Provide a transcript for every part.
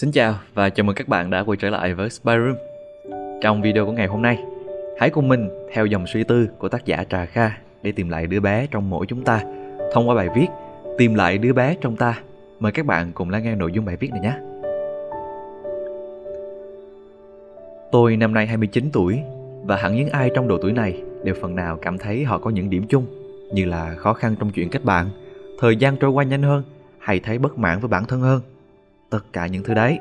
Xin chào và chào mừng các bạn đã quay trở lại với Spy Room. Trong video của ngày hôm nay, hãy cùng mình theo dòng suy tư của tác giả Trà Kha để tìm lại đứa bé trong mỗi chúng ta thông qua bài viết Tìm lại đứa bé trong ta. Mời các bạn cùng lắng nghe nội dung bài viết này nhé. Tôi năm nay 29 tuổi và hẳn những ai trong độ tuổi này đều phần nào cảm thấy họ có những điểm chung như là khó khăn trong chuyện kết bạn, thời gian trôi qua nhanh hơn hay thấy bất mãn với bản thân hơn tất cả những thứ đấy.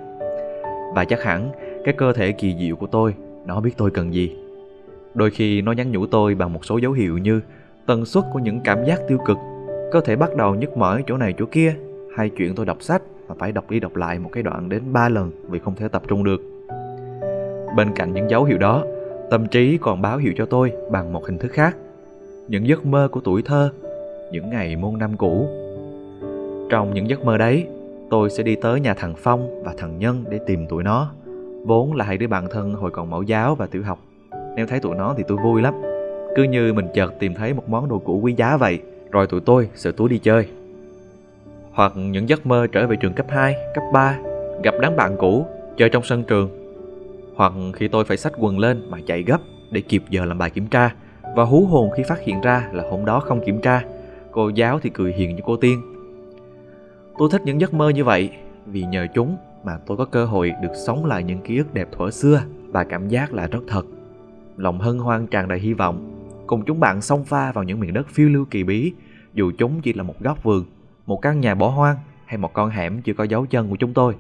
Và chắc hẳn cái cơ thể kỳ diệu của tôi, nó biết tôi cần gì. Đôi khi nó nhắn nhủ tôi bằng một số dấu hiệu như tần suất của những cảm giác tiêu cực cơ thể bắt đầu nhức mỏi chỗ này chỗ kia, hay chuyện tôi đọc sách mà phải đọc đi đọc lại một cái đoạn đến ba lần vì không thể tập trung được. Bên cạnh những dấu hiệu đó, tâm trí còn báo hiệu cho tôi bằng một hình thức khác, những giấc mơ của tuổi thơ, những ngày môn năm cũ. Trong những giấc mơ đấy tôi sẽ đi tới nhà thằng Phong và thằng Nhân để tìm tụi nó. Vốn là hai đứa bạn thân hồi còn mẫu giáo và tiểu học. Nếu thấy tụi nó thì tôi vui lắm. Cứ như mình chợt tìm thấy một món đồ cũ quý giá vậy, rồi tụi tôi sẽ túi đi chơi. Hoặc những giấc mơ trở về trường cấp 2, cấp 3, gặp đám bạn cũ, chơi trong sân trường. Hoặc khi tôi phải xách quần lên mà chạy gấp để kịp giờ làm bài kiểm tra và hú hồn khi phát hiện ra là hôm đó không kiểm tra. Cô giáo thì cười hiền như cô tiên Tôi thích những giấc mơ như vậy vì nhờ chúng mà tôi có cơ hội được sống lại những ký ức đẹp thuở xưa và cảm giác là rất thật. Lòng hân hoan tràn đầy hy vọng, cùng chúng bạn xông pha vào những miền đất phiêu lưu kỳ bí, dù chúng chỉ là một góc vườn, một căn nhà bỏ hoang hay một con hẻm chưa có dấu chân của chúng tôi.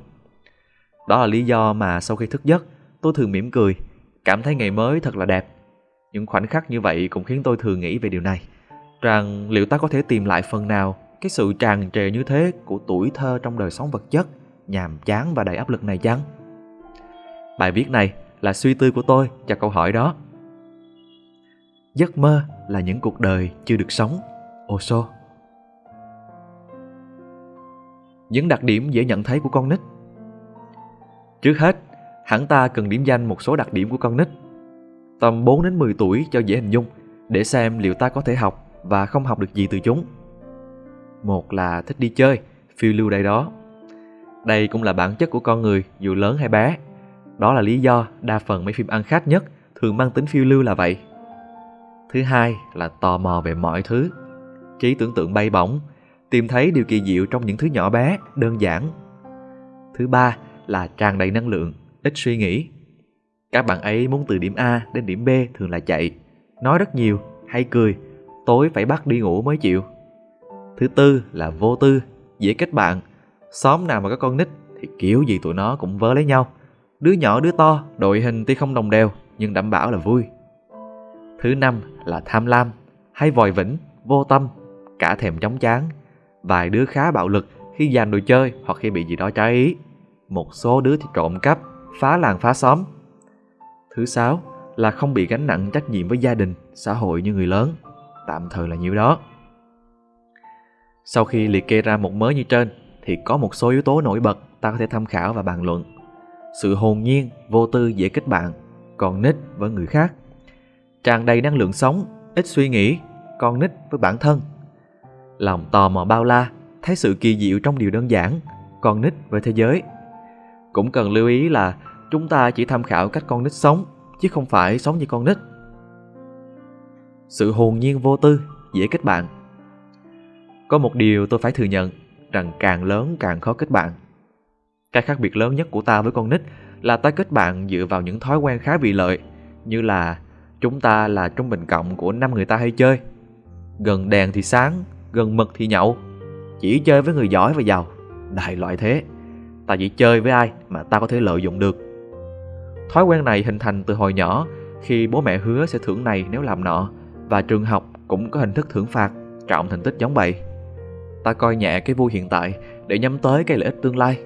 Đó là lý do mà sau khi thức giấc, tôi thường mỉm cười, cảm thấy ngày mới thật là đẹp. Những khoảnh khắc như vậy cũng khiến tôi thường nghĩ về điều này, rằng liệu ta có thể tìm lại phần nào cái sự tràn trề như thế của tuổi thơ trong đời sống vật chất, nhàm chán và đầy áp lực này chăng? Bài viết này là suy tư của tôi cho câu hỏi đó. Giấc mơ là những cuộc đời chưa được sống Osho những đặc điểm dễ nhận thấy của con nít. Trước hết, hẳn ta cần điểm danh một số đặc điểm của con nít. Tầm 4 đến 10 tuổi cho dễ hình dung, để xem liệu ta có thể học và không học được gì từ chúng một là thích đi chơi, phiêu lưu đây đó. Đây cũng là bản chất của con người, dù lớn hay bé. Đó là lý do đa phần mấy phim ăn khách nhất thường mang tính phiêu lưu là vậy. Thứ hai là tò mò về mọi thứ. Trí tưởng tượng bay bổng, tìm thấy điều kỳ diệu trong những thứ nhỏ bé, đơn giản. Thứ ba là tràn đầy năng lượng, ít suy nghĩ. Các bạn ấy muốn từ điểm a đến điểm b thường là chạy, nói rất nhiều, hay cười, tối phải bắt đi ngủ mới chịu. Thứ tư là vô tư, dễ kết bạn. Xóm nào mà có con nít thì kiểu gì tụi nó cũng vớ lấy nhau. Đứa nhỏ đứa to, đội hình tuy không đồng đều nhưng đảm bảo là vui. Thứ năm là tham lam, hay vòi vĩnh, vô tâm, cả thèm chóng chán. Vài đứa khá bạo lực khi giành đồ chơi hoặc khi bị gì đó trái ý. Một số đứa thì trộm cắp, phá làng phá xóm. Thứ sáu là không bị gánh nặng trách nhiệm với gia đình, xã hội như người lớn. Tạm thời là nhiêu đó. Sau khi liệt kê ra một mớ như trên, thì có một số yếu tố nổi bật ta có thể tham khảo và bàn luận. Sự hồn nhiên, vô tư dễ kết bạn, còn nít với người khác. Tràn đầy năng lượng sống, ít suy nghĩ, con nít với bản thân. Lòng tò mò bao la, thấy sự kỳ diệu trong điều đơn giản, con nít với thế giới. Cũng cần lưu ý là chúng ta chỉ tham khảo cách con nít sống, chứ không phải sống như con nít. Sự hồn nhiên vô tư, dễ kết bạn có một điều tôi phải thừa nhận rằng càng lớn càng khó kết bạn. Cái khác biệt lớn nhất của ta với con nít là ta kết bạn dựa vào những thói quen khá vị lợi như là chúng ta là trung bình cộng của năm người ta hay chơi. Gần đèn thì sáng, gần mực thì nhậu. Chỉ chơi với người giỏi và giàu, đại loại thế. Ta chỉ chơi với ai mà ta có thể lợi dụng được. Thói quen này hình thành từ hồi nhỏ khi bố mẹ hứa sẽ thưởng này nếu làm nọ và trường học cũng có hình thức thưởng phạt trọng thành tích giống vậy ta coi nhẹ cái vui hiện tại để nhắm tới cái lợi ích tương lai.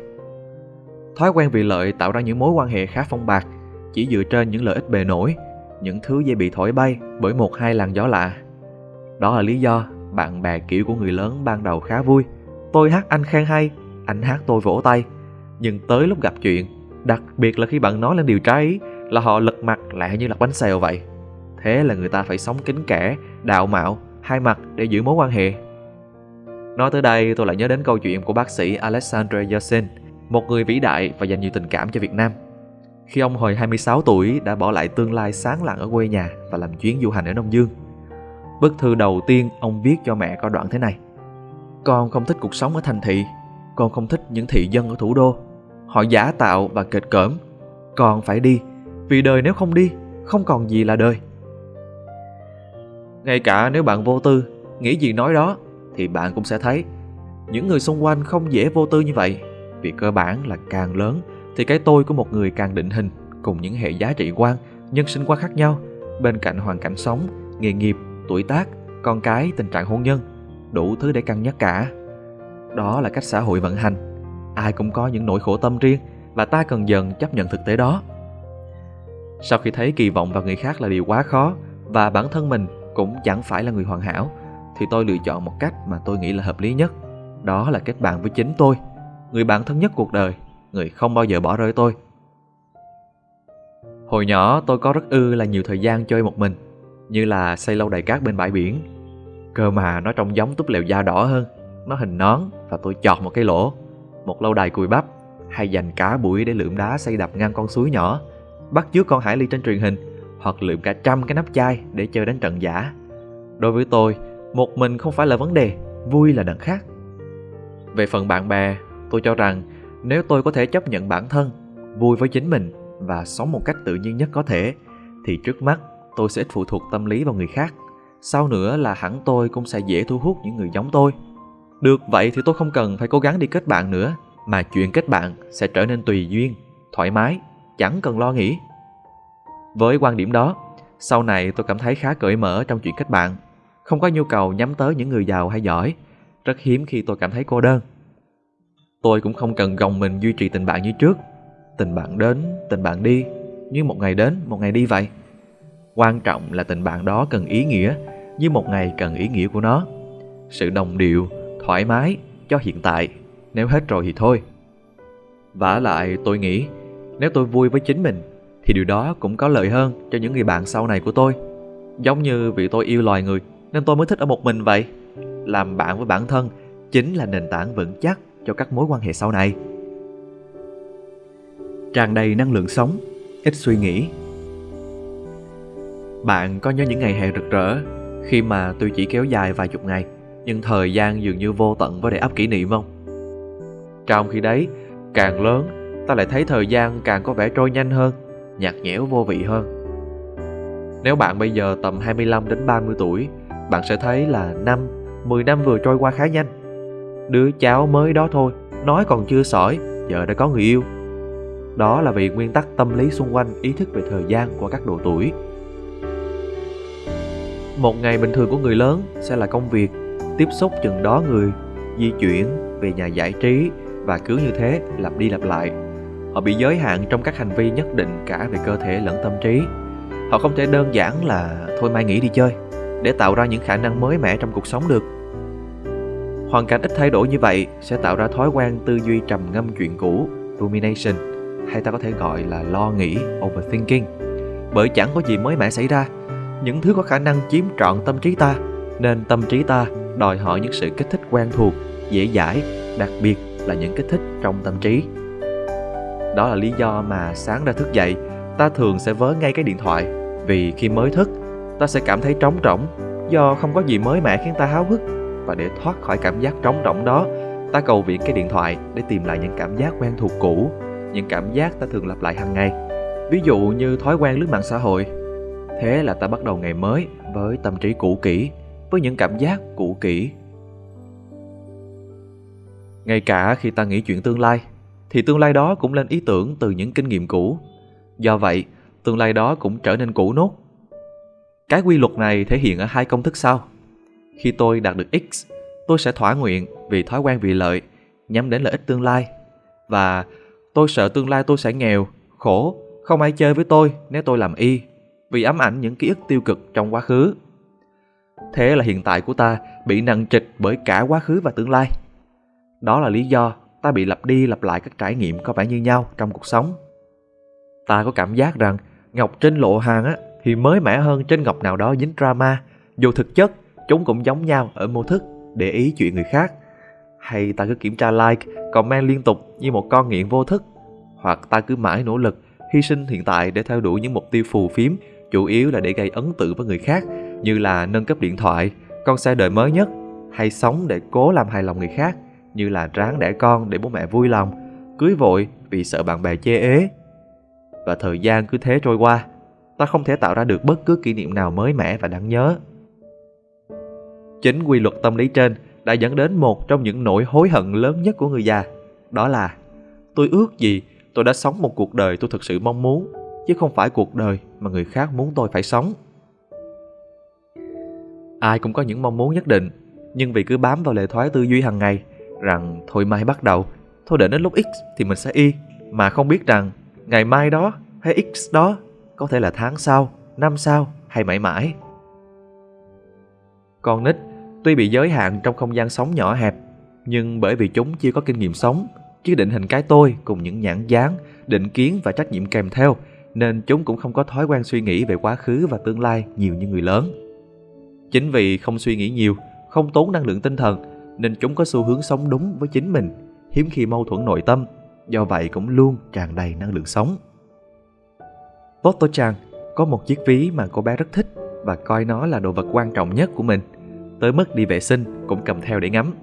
Thói quen vì lợi tạo ra những mối quan hệ khá phong bạc, chỉ dựa trên những lợi ích bề nổi, những thứ dễ bị thổi bay bởi một hai làn gió lạ. Đó là lý do bạn bè kiểu của người lớn ban đầu khá vui. Tôi hát anh khen hay, anh hát tôi vỗ tay. Nhưng tới lúc gặp chuyện, đặc biệt là khi bạn nói lên điều trái ý, là họ lật mặt lại như lật bánh xèo vậy. Thế là người ta phải sống kính kẻ, đạo mạo, hai mặt để giữ mối quan hệ Nói tới đây tôi lại nhớ đến câu chuyện của bác sĩ Alexandre Yersin, một người vĩ đại và dành nhiều tình cảm cho Việt Nam. Khi ông hồi 26 tuổi đã bỏ lại tương lai sáng lạng ở quê nhà và làm chuyến du hành ở Đông Dương. Bức thư đầu tiên ông viết cho mẹ có đoạn thế này. Con không thích cuộc sống ở thành thị, con không thích những thị dân ở thủ đô. Họ giả tạo và kịch cỡm. Con phải đi, vì đời nếu không đi, không còn gì là đời. Ngay cả nếu bạn vô tư, nghĩ gì nói đó, thì bạn cũng sẽ thấy những người xung quanh không dễ vô tư như vậy. Vì cơ bản là càng lớn thì cái tôi của một người càng định hình cùng những hệ giá trị quan, nhân sinh quan khác nhau bên cạnh hoàn cảnh sống, nghề nghiệp, tuổi tác, con cái, tình trạng hôn nhân, đủ thứ để cân nhắc cả. Đó là cách xã hội vận hành. Ai cũng có những nỗi khổ tâm riêng và ta cần dần chấp nhận thực tế đó. Sau khi thấy kỳ vọng vào người khác là điều quá khó và bản thân mình cũng chẳng phải là người hoàn hảo thì tôi lựa chọn một cách mà tôi nghĩ là hợp lý nhất. Đó là kết bạn với chính tôi, người bạn thân nhất cuộc đời, người không bao giờ bỏ rơi tôi. Hồi nhỏ tôi có rất ư là nhiều thời gian chơi một mình, như là xây lâu đài cát bên bãi biển. Cơ mà nó trông giống túp lều da đỏ hơn, nó hình nón và tôi chọt một cái lỗ. Một lâu đài cùi bắp, hay dành cả buổi để lượm đá xây đập ngang con suối nhỏ, bắt chước con hải ly trên truyền hình, hoặc lượm cả trăm cái nắp chai để chơi đánh trận giả. Đối với tôi, một mình không phải là vấn đề, vui là đằng khác. Về phần bạn bè, tôi cho rằng nếu tôi có thể chấp nhận bản thân, vui với chính mình và sống một cách tự nhiên nhất có thể, thì trước mắt tôi sẽ ít phụ thuộc tâm lý vào người khác. Sau nữa là hẳn tôi cũng sẽ dễ thu hút những người giống tôi. Được vậy thì tôi không cần phải cố gắng đi kết bạn nữa, mà chuyện kết bạn sẽ trở nên tùy duyên, thoải mái, chẳng cần lo nghĩ. Với quan điểm đó, sau này tôi cảm thấy khá cởi mở trong chuyện kết bạn, không có nhu cầu nhắm tới những người giàu hay giỏi, rất hiếm khi tôi cảm thấy cô đơn. Tôi cũng không cần gồng mình duy trì tình bạn như trước. Tình bạn đến, tình bạn đi, như một ngày đến, một ngày đi vậy. Quan trọng là tình bạn đó cần ý nghĩa, như một ngày cần ý nghĩa của nó. Sự đồng điệu, thoải mái cho hiện tại, nếu hết rồi thì thôi. vả lại tôi nghĩ, nếu tôi vui với chính mình, thì điều đó cũng có lợi hơn cho những người bạn sau này của tôi. Giống như vì tôi yêu loài người, nên tôi mới thích ở một mình vậy. Làm bạn với bản thân chính là nền tảng vững chắc cho các mối quan hệ sau này. Tràn đầy năng lượng sống, ít suy nghĩ. Bạn có nhớ những ngày hè rực rỡ khi mà tôi chỉ kéo dài vài chục ngày nhưng thời gian dường như vô tận với đầy ắp kỷ niệm không? Trong khi đấy, càng lớn, ta lại thấy thời gian càng có vẻ trôi nhanh hơn, nhạt nhẽo vô vị hơn. Nếu bạn bây giờ tầm 25 đến 30 tuổi, bạn sẽ thấy là năm, 10 năm vừa trôi qua khá nhanh. Đứa cháu mới đó thôi Nói còn chưa sỏi Giờ đã có người yêu. Đó là vì nguyên tắc tâm lý xung quanh Ý thức về thời gian của các độ tuổi. Một ngày bình thường của người lớn Sẽ là công việc Tiếp xúc chừng đó người Di chuyển về nhà giải trí Và cứ như thế lặp đi lặp lại. Họ bị giới hạn trong các hành vi nhất định Cả về cơ thể lẫn tâm trí. Họ không thể đơn giản là Thôi mai nghỉ đi chơi. Để tạo ra những khả năng mới mẻ trong cuộc sống được Hoàn cảnh ít thay đổi như vậy sẽ tạo ra thói quen tư duy trầm ngâm chuyện cũ, rumination, hay ta có thể gọi là lo nghĩ, overthinking. Bởi chẳng có gì mới mẻ xảy ra, những thứ có khả năng chiếm trọn tâm trí ta, nên tâm trí ta đòi hỏi những sự kích thích quen thuộc, dễ dãi, đặc biệt là những kích thích trong tâm trí. Đó là lý do mà sáng ra thức dậy, ta thường sẽ vớ ngay cái điện thoại, vì khi mới thức, ta sẽ cảm thấy trống rỗng. Do không có gì mới mẻ khiến ta háo hức. Và để thoát khỏi cảm giác trống rỗng đó, ta cầu viện cái điện thoại để tìm lại những cảm giác quen thuộc cũ. Những cảm giác ta thường lặp lại hàng ngày. Ví dụ như thói quen lướt mạng xã hội. Thế là ta bắt đầu ngày mới với tâm trí cũ kỹ, với những cảm giác cũ kỹ. Ngay cả khi ta nghĩ chuyện tương lai, thì tương lai đó cũng lên ý tưởng từ những kinh nghiệm cũ. Do vậy, tương lai đó cũng trở nên cũ nốt cái quy luật này thể hiện ở hai công thức sau khi tôi đạt được X, tôi sẽ thỏa nguyện vì thói quen vì lợi, nhắm đến lợi ích tương lai. Và tôi sợ tương lai tôi sẽ nghèo, khổ, không ai chơi với tôi nếu tôi làm Y, vì ám ảnh những ký ức tiêu cực trong quá khứ. Thế là hiện tại của ta bị nặng trịch bởi cả quá khứ và tương lai. Đó là lý do ta bị lặp đi lặp lại các trải nghiệm có vẻ như nhau trong cuộc sống. Ta có cảm giác rằng ngọc trên lộ hàng á, thì mới mẻ hơn trên ngọc nào đó dính drama, dù thực chất chúng cũng giống nhau ở mô thức để ý chuyện người khác. Hay ta cứ kiểm tra like, comment liên tục như một con nghiện vô thức, hoặc ta cứ mãi nỗ lực, hy sinh hiện tại để theo đuổi những mục tiêu phù phiếm, chủ yếu là để gây ấn tượng với người khác, như là nâng cấp điện thoại, con xe đời mới nhất, hay sống để cố làm hài lòng người khác, như là ráng đẻ con để bố mẹ vui lòng, cưới vội vì sợ bạn bè chê ế. Và thời gian cứ thế trôi qua, ta không thể tạo ra được bất cứ kỷ niệm nào mới mẻ và đáng nhớ. Chính quy luật tâm lý trên đã dẫn đến một trong những nỗi hối hận lớn nhất của người già. Đó là tôi ước gì tôi đã sống một cuộc đời tôi thực sự mong muốn, chứ không phải cuộc đời mà người khác muốn tôi phải sống. Ai cũng có những mong muốn nhất định, nhưng vì cứ bám vào lệ thói tư duy hàng ngày rằng thôi mai bắt đầu, thôi đợi đến lúc X thì mình sẽ Y, mà không biết rằng ngày mai đó hay X đó có thể là tháng sau, năm sau hay mãi mãi. Con nít tuy bị giới hạn trong không gian sống nhỏ hẹp, nhưng bởi vì chúng chưa có kinh nghiệm sống, chưa định hình cái tôi cùng những nhãn dáng, định kiến và trách nhiệm kèm theo, nên chúng cũng không có thói quen suy nghĩ về quá khứ và tương lai nhiều như người lớn. Chính vì không suy nghĩ nhiều, không tốn năng lượng tinh thần, nên chúng có xu hướng sống đúng với chính mình, hiếm khi mâu thuẫn nội tâm, do vậy cũng luôn tràn đầy năng lượng sống. Toto Chan có một chiếc ví mà cô bé rất thích và coi nó là đồ vật quan trọng nhất của mình. Tới mức đi vệ sinh cũng cầm theo để ngắm.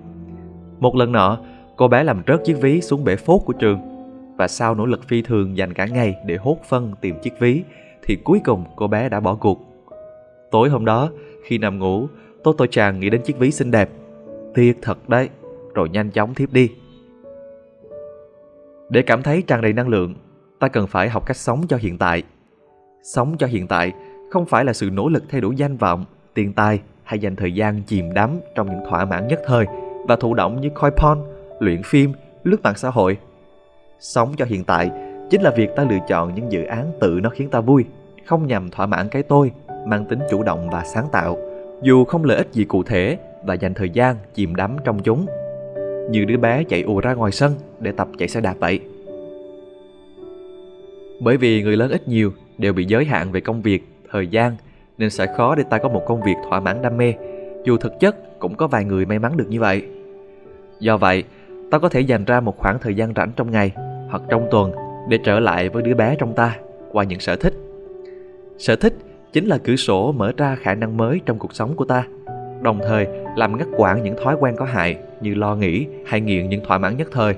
Một lần nọ, cô bé làm rớt chiếc ví xuống bể phốt của trường và sau nỗ lực phi thường dành cả ngày để hốt phân tìm chiếc ví thì cuối cùng cô bé đã bỏ cuộc. Tối hôm đó, khi nằm ngủ, Toto Chan nghĩ đến chiếc ví xinh đẹp. Tiếc thật đấy, rồi nhanh chóng thiếp đi. Để cảm thấy tràn đầy năng lượng, ta cần phải học cách sống cho hiện tại Sống cho hiện tại không phải là sự nỗ lực thay đổi danh vọng, tiền tài hay dành thời gian chìm đắm trong những thỏa mãn nhất thời và thụ động như coi porn, luyện phim, lướt mạng xã hội. Sống cho hiện tại chính là việc ta lựa chọn những dự án tự nó khiến ta vui, không nhằm thỏa mãn cái tôi, mang tính chủ động và sáng tạo, dù không lợi ích gì cụ thể và dành thời gian chìm đắm trong chúng. Như đứa bé chạy ùa ra ngoài sân để tập chạy xe đạp vậy. Bởi vì người lớn ít nhiều đều bị giới hạn về công việc, thời gian nên sẽ khó để ta có một công việc thỏa mãn đam mê, dù thực chất cũng có vài người may mắn được như vậy. Do vậy, ta có thể dành ra một khoảng thời gian rảnh trong ngày hoặc trong tuần để trở lại với đứa bé trong ta qua những sở thích. Sở thích chính là cửa sổ mở ra khả năng mới trong cuộc sống của ta, đồng thời làm ngắt quãng những thói quen có hại như lo nghĩ hay nghiện những thỏa mãn nhất thời.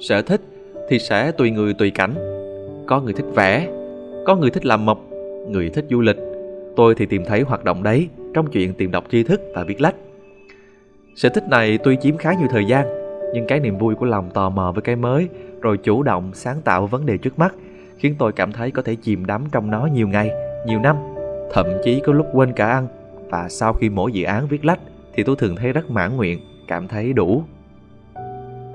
Sở thích thì sẽ tùy người tùy cảnh. Có người thích vẽ, có người thích làm mộc, người thích du lịch. Tôi thì tìm thấy hoạt động đấy trong chuyện tìm đọc tri thức và viết lách. Sở thích này tuy chiếm khá nhiều thời gian, nhưng cái niềm vui của lòng tò mò với cái mới, rồi chủ động sáng tạo vấn đề trước mắt, khiến tôi cảm thấy có thể chìm đắm trong nó nhiều ngày, nhiều năm, thậm chí có lúc quên cả ăn. Và sau khi mỗi dự án viết lách, thì tôi thường thấy rất mãn nguyện, cảm thấy đủ.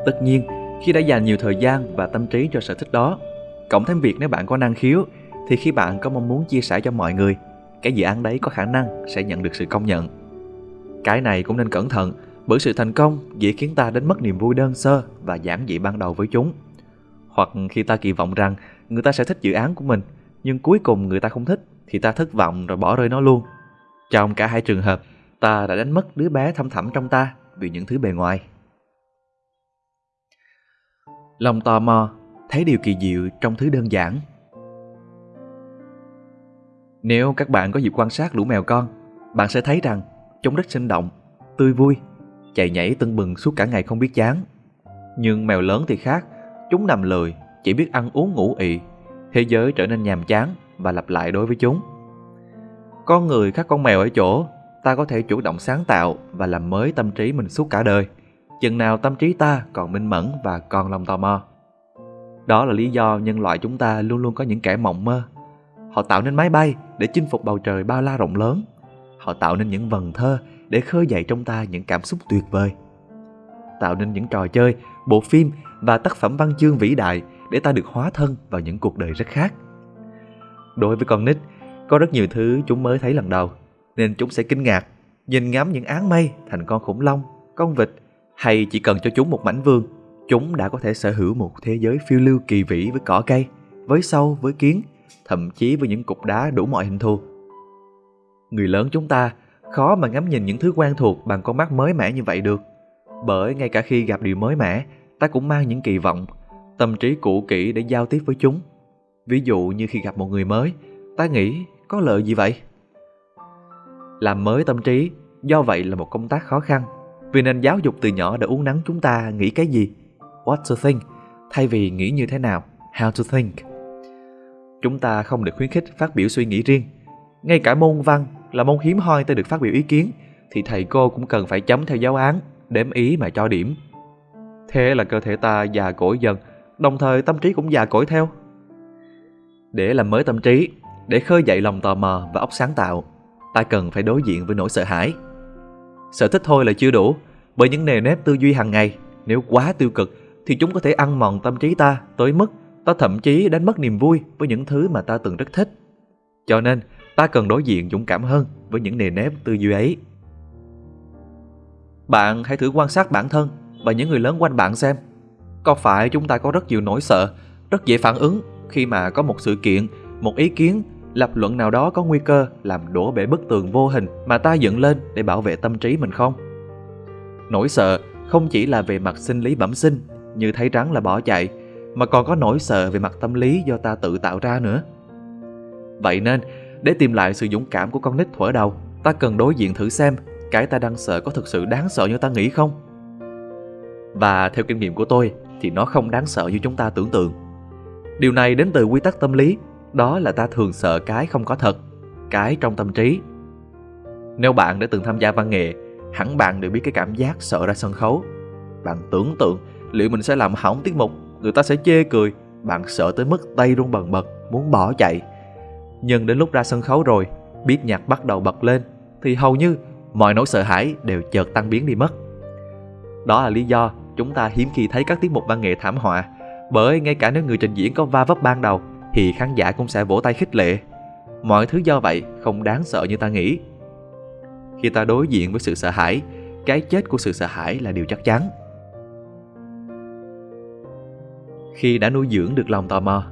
Tất nhiên, khi đã dành nhiều thời gian và tâm trí cho sở thích đó, cộng thêm việc nếu bạn có năng khiếu, thì khi bạn có mong muốn chia sẻ cho mọi người, cái dự án đấy có khả năng sẽ nhận được sự công nhận. Cái này cũng nên cẩn thận, bởi sự thành công dễ khiến ta đến mất niềm vui đơn sơ và giản dị ban đầu với chúng. Hoặc khi ta kỳ vọng rằng người ta sẽ thích dự án của mình, nhưng cuối cùng người ta không thích, thì ta thất vọng rồi bỏ rơi nó luôn. Trong cả hai trường hợp, ta đã đánh mất đứa bé thâm thẳm trong ta vì những thứ bề ngoài. Lòng tò mò thấy điều kỳ diệu trong thứ đơn giản nếu các bạn có dịp quan sát lũ mèo con, bạn sẽ thấy rằng chúng rất sinh động, tươi vui, chạy nhảy tưng bừng suốt cả ngày không biết chán. Nhưng mèo lớn thì khác, chúng nằm lười, chỉ biết ăn uống ngủ ị. Thế giới trở nên nhàm chán và lặp lại đối với chúng. Con người khác con mèo ở chỗ, ta có thể chủ động sáng tạo và làm mới tâm trí mình suốt cả đời. Chừng nào tâm trí ta còn minh mẫn và còn lòng tò mò. Đó là lý do nhân loại chúng ta luôn luôn có những kẻ mộng mơ Họ tạo nên máy bay để chinh phục bầu trời bao la rộng lớn. Họ tạo nên những vần thơ để khơi dậy trong ta những cảm xúc tuyệt vời. Tạo nên những trò chơi, bộ phim và tác phẩm văn chương vĩ đại để ta được hóa thân vào những cuộc đời rất khác. Đối với con nít, có rất nhiều thứ chúng mới thấy lần đầu, nên chúng sẽ kinh ngạc, nhìn ngắm những áng mây thành con khủng long, con vịt, hay chỉ cần cho chúng một mảnh vườn, chúng đã có thể sở hữu một thế giới phiêu lưu kỳ vĩ với cỏ cây, với sâu, với kiến, thậm chí với những cục đá đủ mọi hình thù. Người lớn chúng ta khó mà ngắm nhìn những thứ quen thuộc bằng con mắt mới mẻ như vậy được. Bởi ngay cả khi gặp điều mới mẻ, ta cũng mang những kỳ vọng, tâm trí cũ kỹ để giao tiếp với chúng. Ví dụ như khi gặp một người mới, ta nghĩ có lợi gì vậy? Làm mới tâm trí, do vậy là một công tác khó khăn. Vì nền giáo dục từ nhỏ đã uốn nắn chúng ta nghĩ cái gì, what to think, thay vì nghĩ như thế nào, how to think. Chúng ta không được khuyến khích phát biểu suy nghĩ riêng. Ngay cả môn văn là môn hiếm hoi ta được phát biểu ý kiến, thì thầy cô cũng cần phải chấm theo giáo án, đếm ý mà cho điểm. Thế là cơ thể ta già cỗi dần, đồng thời tâm trí cũng già cỗi theo. Để làm mới tâm trí, để khơi dậy lòng tò mò và óc sáng tạo, ta cần phải đối diện với nỗi sợ hãi. Sở thích thôi là chưa đủ, bởi những nề nếp tư duy hàng ngày, nếu quá tiêu cực thì chúng có thể ăn mòn tâm trí ta tới mức ta thậm chí đánh mất niềm vui với những thứ mà ta từng rất thích. Cho nên, ta cần đối diện dũng cảm hơn với những nề nếp tư duy ấy. Bạn hãy thử quan sát bản thân và những người lớn quanh bạn xem. Có phải chúng ta có rất nhiều nỗi sợ, rất dễ phản ứng khi mà có một sự kiện, một ý kiến, lập luận nào đó có nguy cơ làm đổ bể bức tường vô hình mà ta dựng lên để bảo vệ tâm trí mình không? Nỗi sợ không chỉ là về mặt sinh lý bẩm sinh như thấy rắn là bỏ chạy mà còn có nỗi sợ về mặt tâm lý do ta tự tạo ra nữa. Vậy nên, để tìm lại sự dũng cảm của con nít thuở đầu, ta cần đối diện thử xem cái ta đang sợ có thực sự đáng sợ như ta nghĩ không? Và theo kinh nghiệm của tôi thì nó không đáng sợ như chúng ta tưởng tượng. Điều này đến từ quy tắc tâm lý, đó là ta thường sợ cái không có thật, cái trong tâm trí. Nếu bạn đã từng tham gia văn nghệ, hẳn bạn đều biết cái cảm giác sợ ra sân khấu. Bạn tưởng tượng liệu mình sẽ làm hỏng tiết mục, người ta sẽ chê cười, bạn sợ tới mức tay run bần bật, muốn bỏ chạy. Nhưng đến lúc ra sân khấu rồi, biết nhạc bắt đầu bật lên, thì hầu như mọi nỗi sợ hãi đều chợt tan biến đi mất. Đó là lý do chúng ta hiếm khi thấy các tiết mục văn nghệ thảm họa, bởi ngay cả nếu người trình diễn có va vấp ban đầu thì khán giả cũng sẽ vỗ tay khích lệ. Mọi thứ do vậy không đáng sợ như ta nghĩ. Khi ta đối diện với sự sợ hãi, cái chết của sự sợ hãi là điều chắc chắn. Khi đã nuôi dưỡng được lòng tò mò,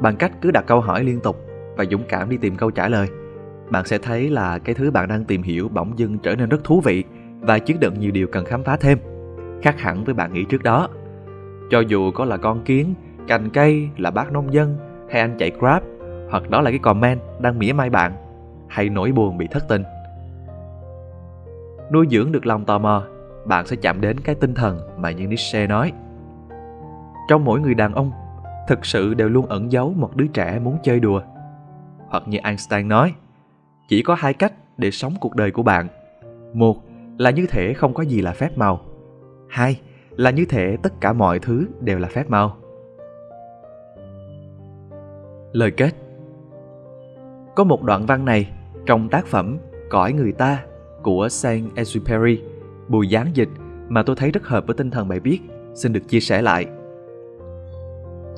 bằng cách cứ đặt câu hỏi liên tục và dũng cảm đi tìm câu trả lời, bạn sẽ thấy là cái thứ bạn đang tìm hiểu bỗng dưng trở nên rất thú vị và chứa đựng nhiều điều cần khám phá thêm, khác hẳn với bạn nghĩ trước đó. Cho dù có là con kiến, cành cây, là bác nông dân hay anh chạy Grab, hoặc đó là cái comment đang mỉa mai bạn, hay nỗi buồn bị thất tình. Nuôi dưỡng được lòng tò mò, bạn sẽ chạm đến cái tinh thần mà như Nietzsche nói. Trong mỗi người đàn ông, thực sự đều luôn ẩn giấu một đứa trẻ muốn chơi đùa. Hoặc như Einstein nói, chỉ có hai cách để sống cuộc đời của bạn. Một là như thể không có gì là phép màu. Hai là như thể tất cả mọi thứ đều là phép màu. Lời kết Có một đoạn văn này trong tác phẩm Cõi người ta của Saint-Exupéry, Bùi Giáng Dịch mà tôi thấy rất hợp với tinh thần bài viết, xin được chia sẻ lại.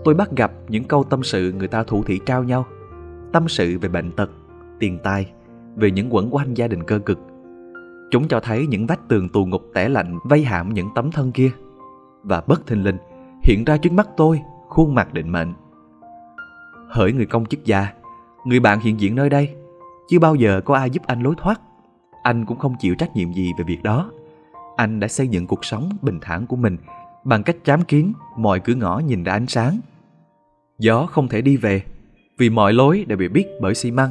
Tôi bắt gặp những câu tâm sự người ta thủ thỉ trao nhau, tâm sự về bệnh tật, tiền tài, về những quẩn quanh gia đình cơ cực. Chúng cho thấy những vách tường tù ngục tẻ lạnh vây hãm những tấm thân kia. Và bất thình lình, hiện ra trước mắt tôi khuôn mặt định mệnh. Hỡi người công chức già, người bạn hiện diện nơi đây, chưa bao giờ có ai giúp anh lối thoát. Anh cũng không chịu trách nhiệm gì về việc đó. Anh đã xây dựng cuộc sống bình thản của mình bằng cách chám kiến mọi cửa ngõ nhìn ra ánh sáng. Gió không thể đi về vì mọi lối đều bị biết bởi xi măng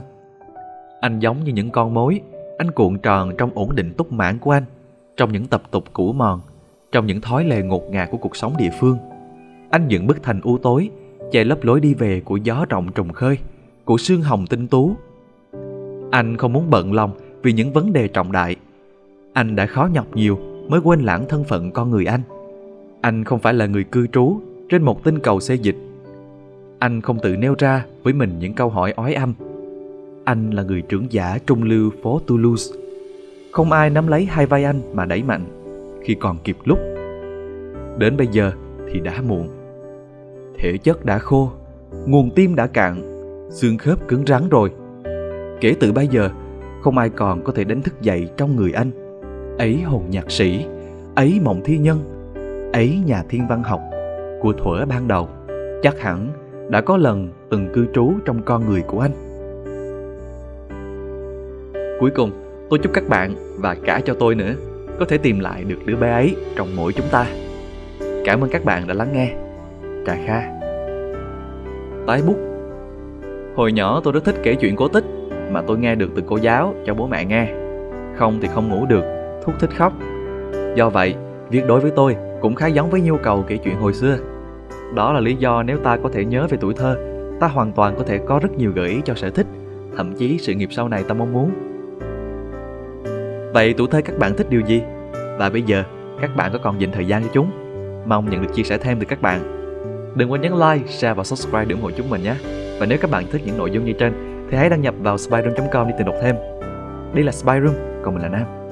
anh giống như những con mối, anh cuộn tròn trong ổn định túc mãn của anh, trong những tập tục cũ mòn, trong những thói lệ ngột ngạt của cuộc sống địa phương. Anh dựng bức thành u tối, che lấp lối đi về của gió rộng trùng khơi, của sương hồng tinh tú. Anh không muốn bận lòng vì những vấn đề trọng đại. Anh đã khó nhọc nhiều mới quên lãng thân phận con người anh. Anh không phải là người cư trú trên một tinh cầu xê dịch. Anh không tự nêu ra với mình những câu hỏi ói âm anh là người trưởng giả trung lưu phố Toulouse. Không ai nắm lấy hai vai anh mà đẩy mạnh khi còn kịp lúc. Đến bây giờ thì đã muộn. Thể chất đã khô, nguồn tim đã cạn, xương khớp cứng rắn rồi. Kể từ bây giờ, không ai còn có thể đánh thức dậy trong người anh. Ấy hồn nhạc sĩ, ấy mộng thi nhân, ấy nhà thiên văn học của thuở ban đầu. Chắc hẳn đã có lần từng cư trú trong con người của anh. Cuối cùng, tôi chúc các bạn và cả cho tôi nữa có thể tìm lại được đứa bé ấy trong mỗi chúng ta. Cảm ơn các bạn đã lắng nghe. Trà Kha Tái bút Hồi nhỏ tôi rất thích kể chuyện cổ tích mà tôi nghe được từ cô giáo cho bố mẹ nghe. Không thì không ngủ được, thúc thích khóc. Do vậy, việc đối với tôi cũng khá giống với nhu cầu kể chuyện hồi xưa. Đó là lý do nếu ta có thể nhớ về tuổi thơ, ta hoàn toàn có thể có rất nhiều gợi ý cho sở thích, thậm chí sự nghiệp sau này ta mong muốn. Vậy tuổi thơ các bạn thích điều gì? Và bây giờ, các bạn có còn dành thời gian cho chúng? Mong nhận được chia sẻ thêm từ các bạn. Đừng quên nhấn like, share và subscribe để ủng hộ chúng mình nhé. Và nếu các bạn thích những nội dung như trên, thì hãy đăng nhập vào spyroom.com để tìm đọc thêm. Đây là Spyroom, còn mình là Nam.